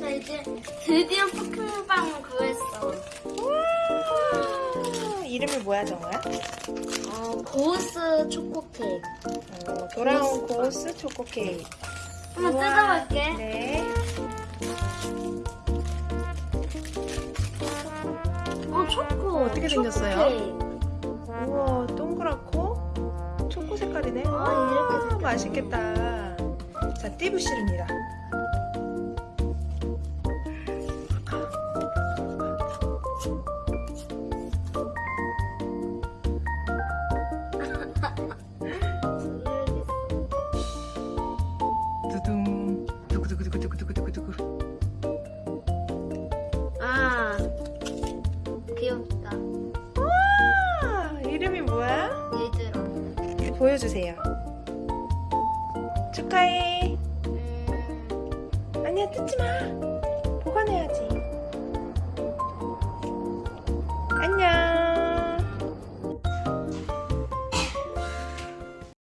나 이제 드디어 포켓몬빵을 구했어. 와, 이름이 뭐야 정우야? 어, 고스 초코 케이크. 어, 돌아온 고스 초코 케이크. 한번. 뜯어볼게. 네. 어, 초코. 어떻게 초코 생겼어요? 케이크. 우와, 동그랗고 초코 색깔이네. 아, 와, 이렇게. 맛있겠다. 자, 띠부실입니다. 보여주세요. 축하해. 음, 아니야, 뜯지 마. 보관해야